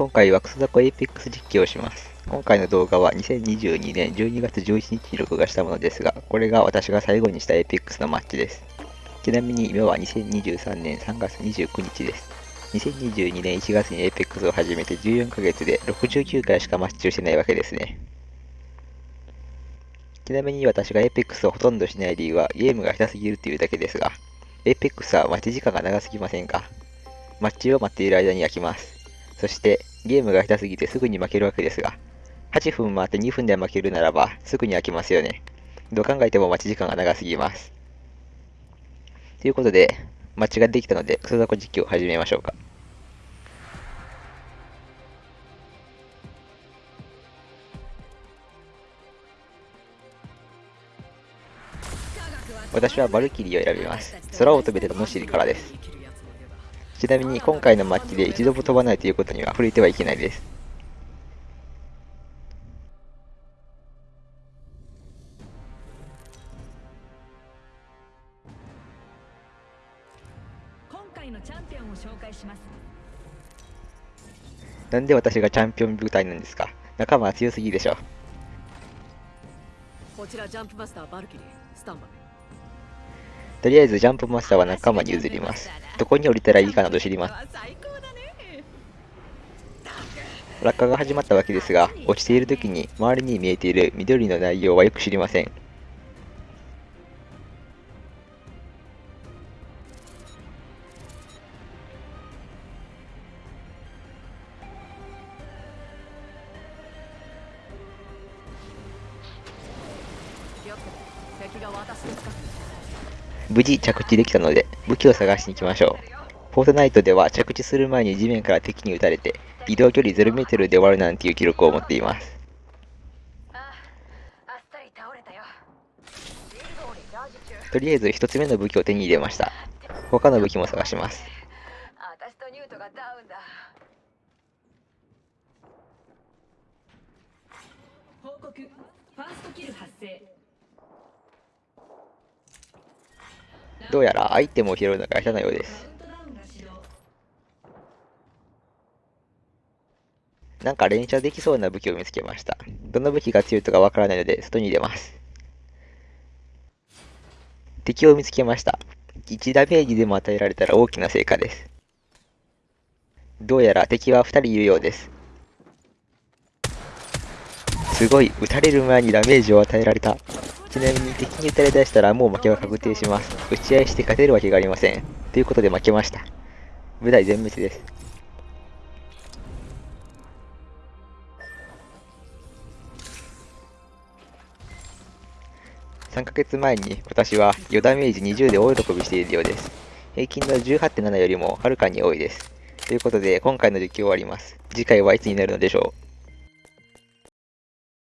今回はクソザコエイペックス実況をします。今回の動画は2022年12月11日に録画したものですが、これが私が最後にしたエイペックスのマッチです。ちなみに今は2023年3月29日です。2022年1月にエイペックスを始めて14ヶ月で69回しかマッチをしてないわけですね。ちなみに私がエイペックスをほとんどしない理由はゲームが下手すぎるというだけですが、エイペックスは待ち時間が長すぎませんか？マッチを待っている間に焼きます。そして、ゲームが下手すぎてすぐに負けるわけですが、8分待って2分で負けるならば、すぐに飽きますよね。どう考えても待ち時間が長すぎます。ということで、マッチができたので、クソザコ実況を始めましょうか。私はバルキリーを選びます。空を飛べてのしりからです。ちなみに今回のマッチで一度も飛ばないということには触れてはいけないです。なんで私がチャンピオン部隊なんですか？仲間は強すぎでしょ。こちらジャンプマスターバルキリー、スタンバイ。とりあえずジャンプマスターは仲間に譲ります。どこに降りたらいいかなど知ります。落下が始まったわけですが、落ちている時に周りに見えている緑の内容はよく知りません。が私の近くに無事着地できたので武器を探しに行きましょう。フォートナイトでは着地する前に地面から敵に撃たれて移動距離 0m で終わるなんていう記録を持っています。とりあえず一つ目の武器を手に入れました。他の武器も探します。報告ファーストキル発生どうやらアイテムを拾うのが下手なようです。なんか連射できそうな武器を見つけました。どの武器が強いとかわからないので、外に入れます。敵を見つけました。1ダメージでも与えられたら大きな成果です。どうやら敵は2人いるようです。すごい、撃たれる前にダメージを与えられた。ちなみに敵に撃たれ出したらもう負けは確定します。打ち合いして勝てるわけがありません。ということで負けました。部隊全滅です。3ヶ月前に私は4ダメージ20で大喜びしているようです。平均の18.7よりもはるかに多いです。ということで今回の実況終わります。次回はいつになるのでしょう？